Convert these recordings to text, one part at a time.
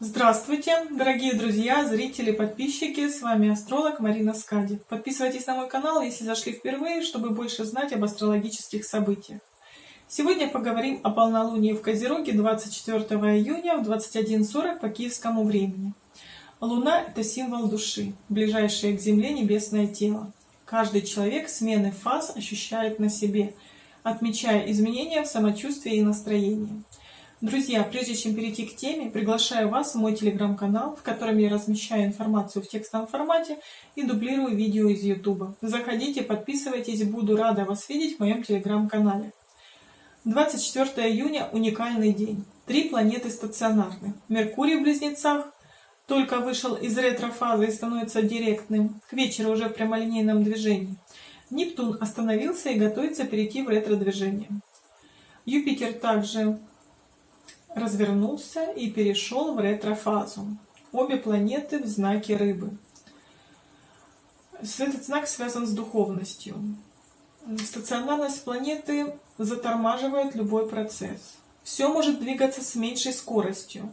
Здравствуйте, дорогие друзья, зрители, подписчики, с вами астролог Марина Скади. Подписывайтесь на мой канал, если зашли впервые, чтобы больше знать об астрологических событиях. Сегодня поговорим о полнолунии в Козероге 24 июня в 21.40 по киевскому времени. Луна – это символ души, ближайшее к Земле небесное тело. Каждый человек смены фаз ощущает на себе, отмечая изменения в самочувствии и настроении. Друзья, прежде чем перейти к теме, приглашаю вас в мой телеграм-канал, в котором я размещаю информацию в текстовом формате и дублирую видео из YouTube. Заходите, подписывайтесь, буду рада вас видеть в моем телеграм-канале. 24 июня – уникальный день. Три планеты стационарны. Меркурий в Близнецах только вышел из ретро-фазы и становится директным, к вечеру уже в прямолинейном движении. Нептун остановился и готовится перейти в ретро-движение. Юпитер также развернулся и перешел в ретрофазу. Обе планеты в знаке рыбы. Этот знак связан с духовностью. Стационарность планеты затормаживает любой процесс. Все может двигаться с меньшей скоростью,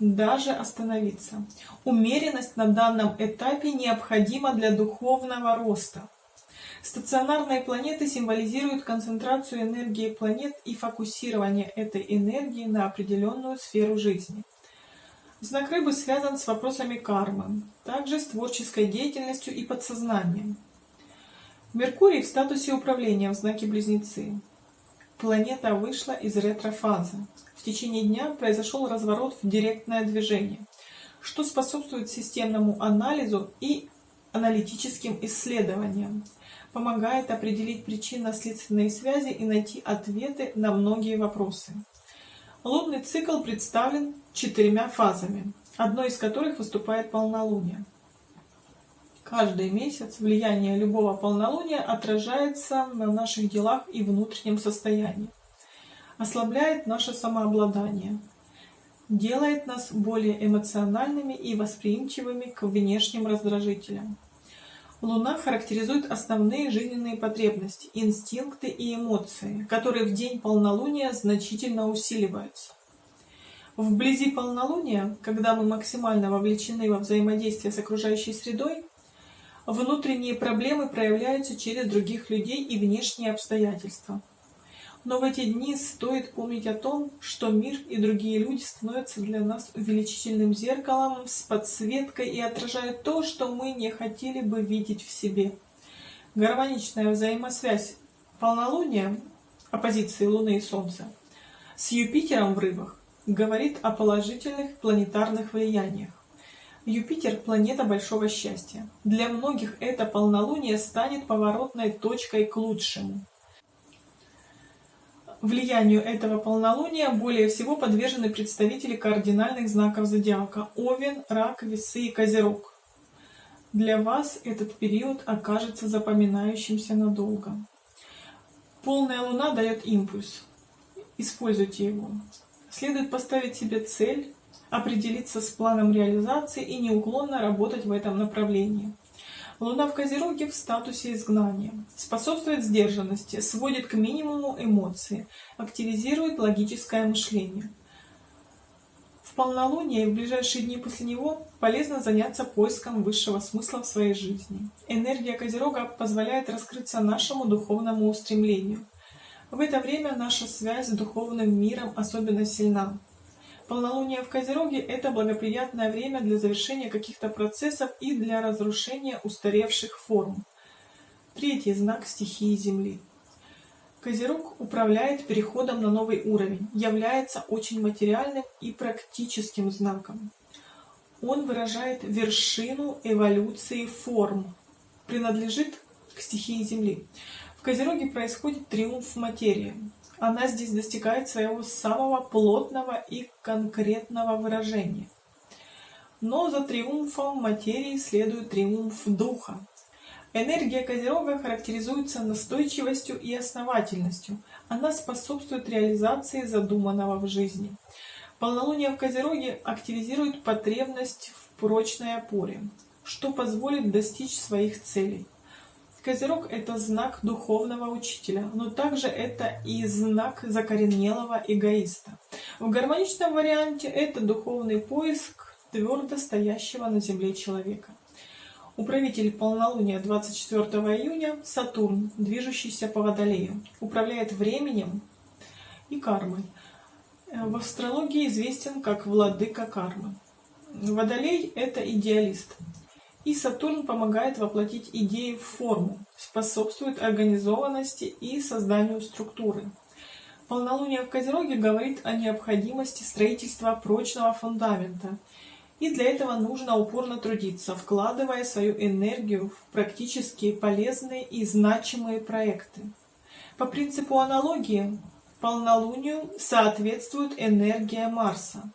даже остановиться. Умеренность на данном этапе необходима для духовного роста. Стационарные планеты символизируют концентрацию энергии планет и фокусирование этой энергии на определенную сферу жизни. Знак рыбы связан с вопросами кармы, также с творческой деятельностью и подсознанием. Меркурий в статусе управления в знаке Близнецы. Планета вышла из ретрофазы. В течение дня произошел разворот в директное движение, что способствует системному анализу и аналитическим исследованиям помогает определить причинно-следственные связи и найти ответы на многие вопросы. Лунный цикл представлен четырьмя фазами, одной из которых выступает полнолуние. Каждый месяц влияние любого полнолуния отражается на наших делах и внутреннем состоянии, ослабляет наше самообладание, делает нас более эмоциональными и восприимчивыми к внешним раздражителям. Луна характеризует основные жизненные потребности, инстинкты и эмоции, которые в день полнолуния значительно усиливаются. Вблизи полнолуния, когда мы максимально вовлечены во взаимодействие с окружающей средой, внутренние проблемы проявляются через других людей и внешние обстоятельства. Но в эти дни стоит помнить о том, что мир и другие люди становятся для нас увеличительным зеркалом с подсветкой и отражают то, что мы не хотели бы видеть в себе. Гармоничная взаимосвязь полнолуния, оппозиции Луны и Солнца, с Юпитером в рыбах говорит о положительных планетарных влияниях. Юпитер – планета большого счастья. Для многих это полнолуние станет поворотной точкой к лучшему влиянию этого полнолуния более всего подвержены представители кардинальных знаков зодиака – Овен, Рак, Весы и Козерог. Для вас этот период окажется запоминающимся надолго. Полная луна дает импульс. Используйте его. Следует поставить себе цель, определиться с планом реализации и неуклонно работать в этом направлении. Луна в Козероге в статусе изгнания. Способствует сдержанности, сводит к минимуму эмоции, активизирует логическое мышление. В полнолуние и в ближайшие дни после него полезно заняться поиском высшего смысла в своей жизни. Энергия Козерога позволяет раскрыться нашему духовному устремлению. В это время наша связь с духовным миром особенно сильна. Полнолуние в Козероге – это благоприятное время для завершения каких-то процессов и для разрушения устаревших форм. Третий знак стихии Земли. Козерог управляет переходом на новый уровень, является очень материальным и практическим знаком. Он выражает вершину эволюции форм, принадлежит к стихии Земли. В Козероге происходит триумф материи она здесь достигает своего самого плотного и конкретного выражения. Но за триумфом материи следует триумф духа. Энергия Козерога характеризуется настойчивостью и основательностью. Она способствует реализации задуманного в жизни. Полнолуние в Козероге активизирует потребность в прочной опоре, что позволит достичь своих целей. Козерог – это знак духовного учителя, но также это и знак закоренелого эгоиста. В гармоничном варианте это духовный поиск твердо стоящего на земле человека. Управитель полнолуния 24 июня – Сатурн, движущийся по Водолею, управляет временем и кармой. В астрологии известен как владыка кармы. Водолей – это идеалист – и Сатурн помогает воплотить идеи в форму, способствует организованности и созданию структуры. Полнолуние в Козероге говорит о необходимости строительства прочного фундамента. И для этого нужно упорно трудиться, вкладывая свою энергию в практически полезные и значимые проекты. По принципу аналогии, полнолунию соответствует энергия Марса.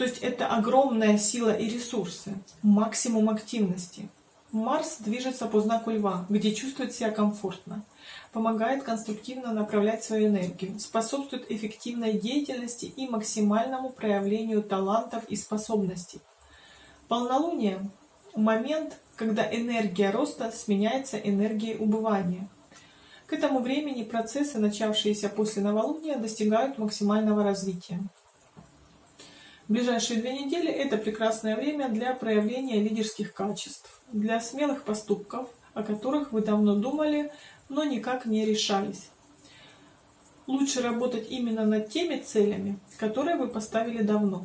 То есть это огромная сила и ресурсы, максимум активности. Марс движется по знаку Льва, где чувствует себя комфортно, помогает конструктивно направлять свою энергию, способствует эффективной деятельности и максимальному проявлению талантов и способностей. Полнолуние – момент, когда энергия роста сменяется энергией убывания. К этому времени процессы, начавшиеся после новолуния, достигают максимального развития. Ближайшие две недели – это прекрасное время для проявления лидерских качеств, для смелых поступков, о которых вы давно думали, но никак не решались. Лучше работать именно над теми целями, которые вы поставили давно.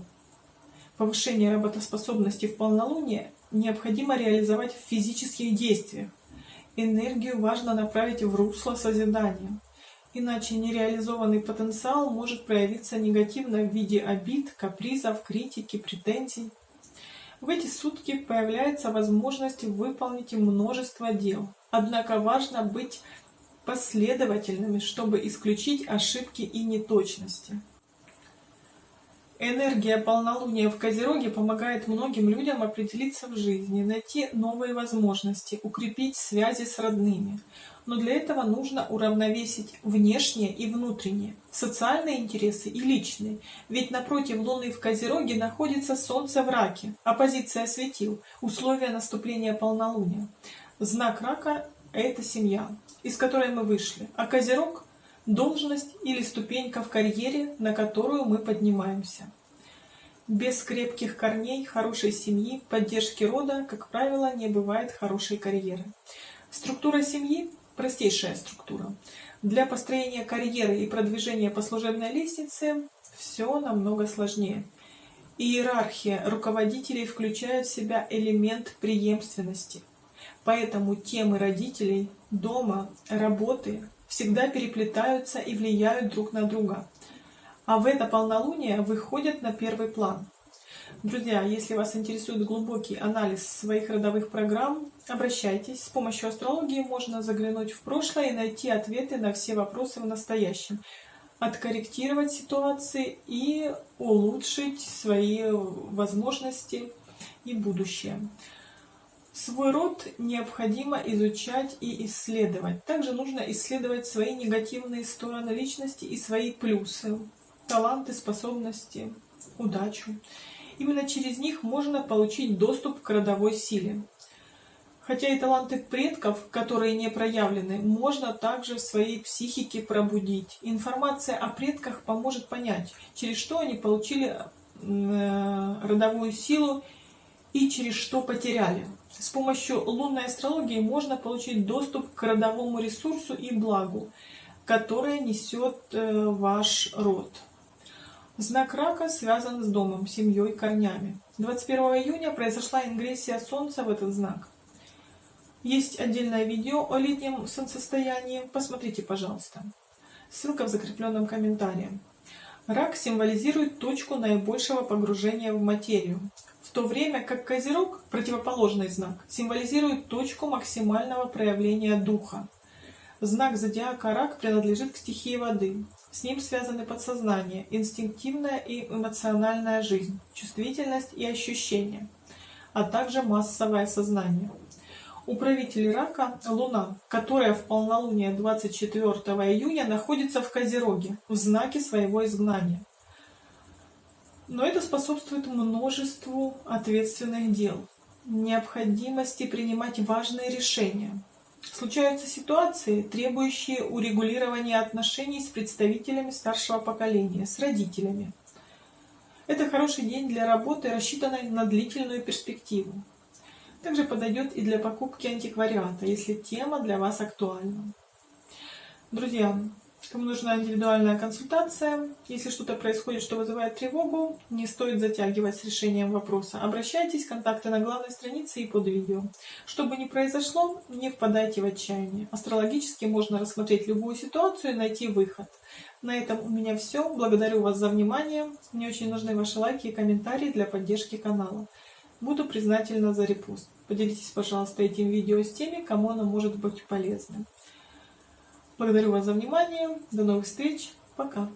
Повышение работоспособности в полнолуние необходимо реализовать в физических действиях. Энергию важно направить в русло созидания иначе нереализованный потенциал может проявиться негативно в виде обид, капризов, критики, претензий. В эти сутки появляется возможность выполнить множество дел. Однако важно быть последовательными, чтобы исключить ошибки и неточности. Энергия полнолуния в Козероге помогает многим людям определиться в жизни, найти новые возможности, укрепить связи с родными. Но для этого нужно уравновесить внешнее и внутреннее, социальные интересы и личные. Ведь напротив Луны в Козероге находится Солнце в Раке, оппозиция светил, условия наступления полнолуния. Знак Рака – это семья, из которой мы вышли, а Козерог должность или ступенька в карьере, на которую мы поднимаемся. Без крепких корней, хорошей семьи, поддержки рода, как правило, не бывает хорошей карьеры. Структура семьи – простейшая структура. Для построения карьеры и продвижения по служебной лестнице все намного сложнее. Иерархия руководителей включает в себя элемент преемственности. Поэтому темы родителей, дома, работы всегда переплетаются и влияют друг на друга. А в это полнолуние выходят на первый план. Друзья, если вас интересует глубокий анализ своих родовых программ, обращайтесь. С помощью астрологии можно заглянуть в прошлое и найти ответы на все вопросы в настоящем, откорректировать ситуации и улучшить свои возможности и будущее. Свой род необходимо изучать и исследовать. Также нужно исследовать свои негативные стороны личности и свои плюсы, таланты, способности, удачу. Именно через них можно получить доступ к родовой силе. Хотя и таланты предков, которые не проявлены, можно также в своей психике пробудить. Информация о предках поможет понять, через что они получили э, родовую силу и через что потеряли. С помощью лунной астрологии можно получить доступ к родовому ресурсу и благу, которое несет э, ваш род. Знак рака связан с домом, семьей, корнями. 21 июня произошла ингрессия Солнца в этот знак. Есть отдельное видео о летнем солнцестоянии, посмотрите, пожалуйста. Ссылка в закрепленном комментарии. Рак символизирует точку наибольшего погружения в материю, то время как Козерог, противоположный знак, символизирует точку максимального проявления духа. Знак зодиака Рак принадлежит к стихии воды. С ним связаны подсознание, инстинктивная и эмоциональная жизнь, чувствительность и ощущения, а также массовое сознание. Управитель рака – Луна, которая в полнолуние 24 июня находится в Козероге, в знаке своего изгнания. Но это способствует множеству ответственных дел, необходимости принимать важные решения. Случаются ситуации, требующие урегулирования отношений с представителями старшего поколения, с родителями. Это хороший день для работы, рассчитанной на длительную перспективу. Также подойдет и для покупки антиквариата, если тема для вас актуальна. Друзья, кому нужна индивидуальная консультация, если что-то происходит, что вызывает тревогу, не стоит затягивать с решением вопроса. Обращайтесь, контакты на главной странице и под видео. Что бы ни произошло, не впадайте в отчаяние. Астрологически можно рассмотреть любую ситуацию и найти выход. На этом у меня все. Благодарю вас за внимание. Мне очень нужны ваши лайки и комментарии для поддержки канала. Буду признательна за репост. Поделитесь, пожалуйста, этим видео с теми, кому оно может быть полезным. Благодарю вас за внимание. До новых встреч. Пока.